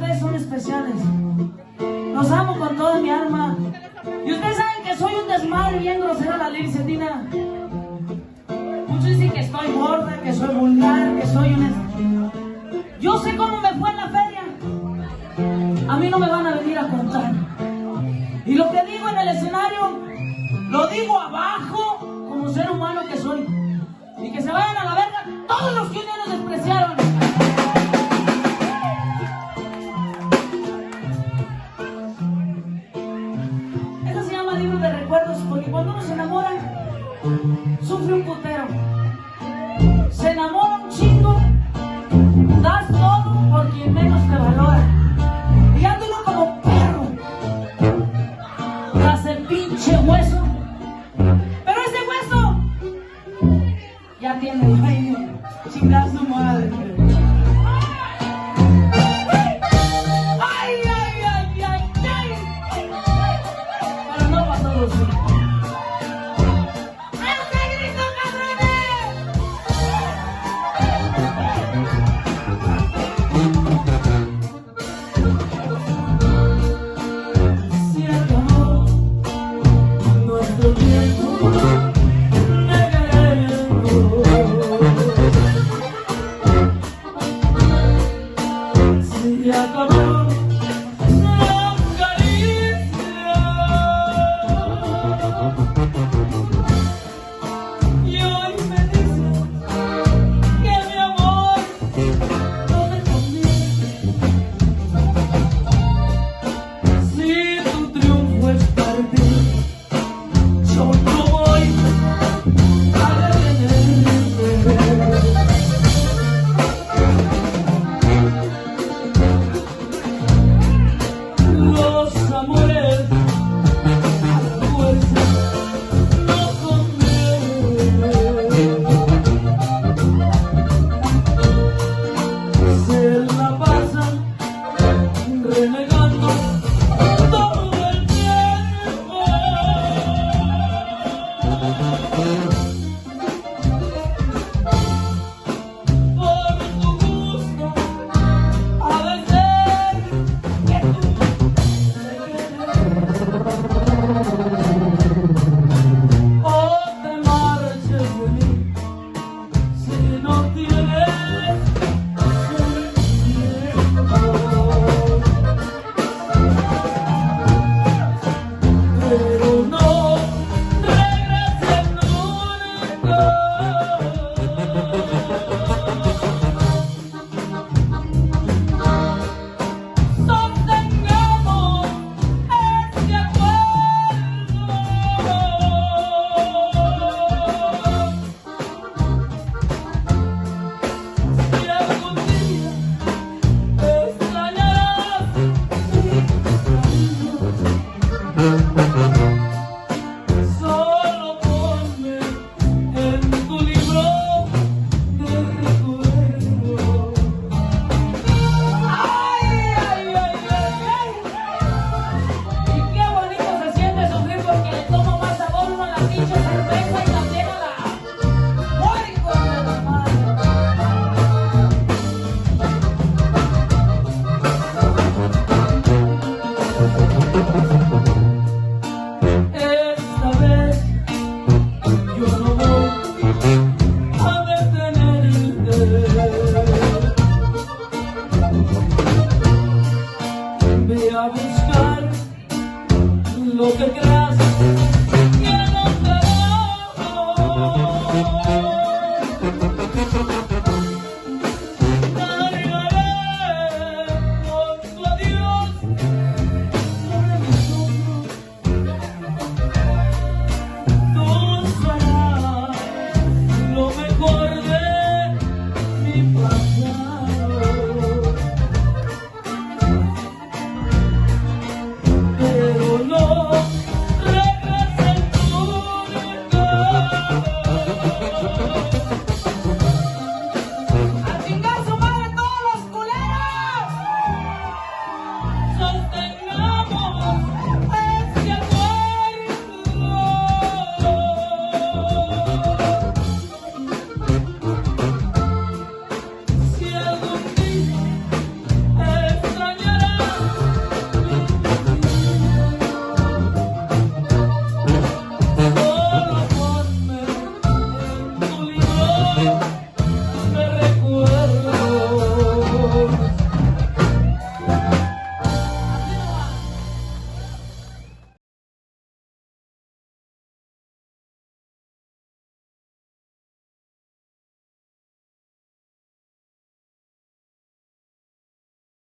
ustedes son especiales. Los amo con toda mi alma. Y ustedes saben que soy un desmadre bien grosera la Tina. Muchos dicen que estoy gorda, que soy vulgar, que soy un... Yo sé cómo me fue en la feria. A mí no me van a venir a contar. Y lo que digo en el escenario, lo digo abajo como ser humano que soy. Y que se vayan a la verga todos los que un día nos despreciaron. Putero. Se enamora un chingo, das todo por quien menos te valora. Y anda uno como perro, tras el pinche hueso. Pero ese hueso ya tiene dueño, chingar Oh. Música